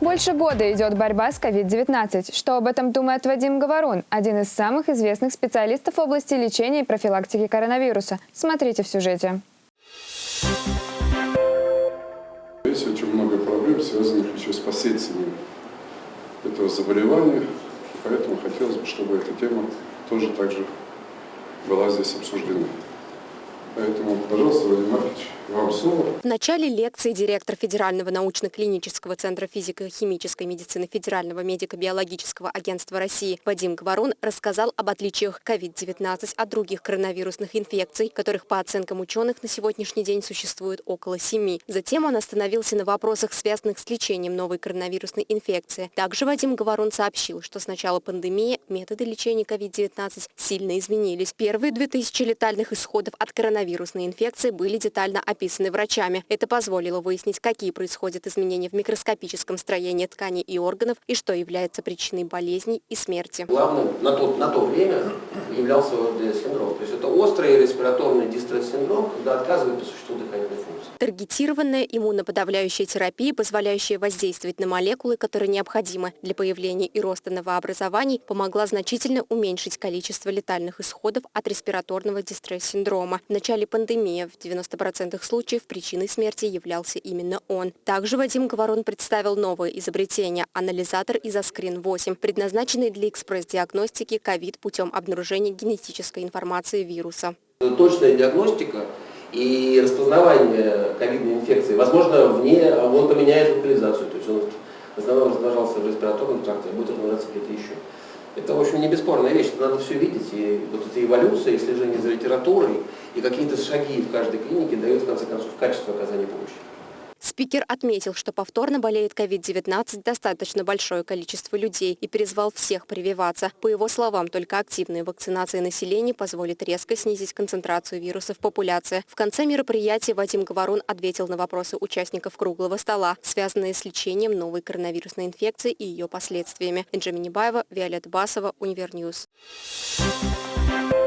Больше года идет борьба с COVID-19. Что об этом думает Вадим Говорун, один из самых известных специалистов в области лечения и профилактики коронавируса. Смотрите в сюжете. Есть очень много проблем, связанных еще с последствиями этого заболевания. Поэтому хотелось бы, чтобы эта тема тоже также была здесь обсуждена. Поэтому, пожалуйста, Владимир Маркович, вам слово. В начале лекции директор Федерального научно-клинического центра физико-химической медицины Федерального медико-биологического агентства России Вадим Говорун рассказал об отличиях COVID-19 от других коронавирусных инфекций, которых по оценкам ученых на сегодняшний день существует около семи. Затем он остановился на вопросах, связанных с лечением новой коронавирусной инфекции. Также Вадим Говорун сообщил, что с начала пандемии методы лечения COVID-19 сильно изменились. Первые 2000 летальных исходов от коронавируса коронавирусной инфекции были детально описаны врачами. Это позволило выяснить, какие происходят изменения в микроскопическом строении тканей и органов и что является причиной болезней и смерти. Главным на то, на то время являлся ОРД-синдром. То есть это острый респираторный дистресс-синдром, когда отказывает по существу дыхательной функции. Таргетированная иммуноподавляющая терапия, позволяющая воздействовать на молекулы, которые необходимы для появления и роста новообразований, помогла значительно уменьшить количество летальных исходов от респираторного дистресс-синдрома. В начале пандемии в 90% случаев причиной смерти являлся именно он. Также Вадим Говорон представил новое изобретение – анализатор Изоскрин-8, предназначенный для экспресс-диагностики ковид путем обнаружения генетической информации вируса. Точная диагностика и распознавание ковидной инфекции, возможно, вне, он поменяет локализацию, то есть он в основном раздражался в респираторном тракте, а будет размножаться где-то еще. Это, в общем, не бесспорная вещь, это надо все видеть, и вот эта эволюция, и слежение за литературой, и какие-то шаги в каждой клинике дают, в конце концов, качество оказания помощи. Спикер отметил, что повторно болеет COVID-19 достаточно большое количество людей и призвал всех прививаться. По его словам, только активная вакцинация населения позволит резко снизить концентрацию вируса в популяции. В конце мероприятия Вадим Говорун ответил на вопросы участников круглого стола, связанные с лечением новой коронавирусной инфекции и ее последствиями. Энджи Минибаева, Виолетта Басова, Универньюз. Thank you.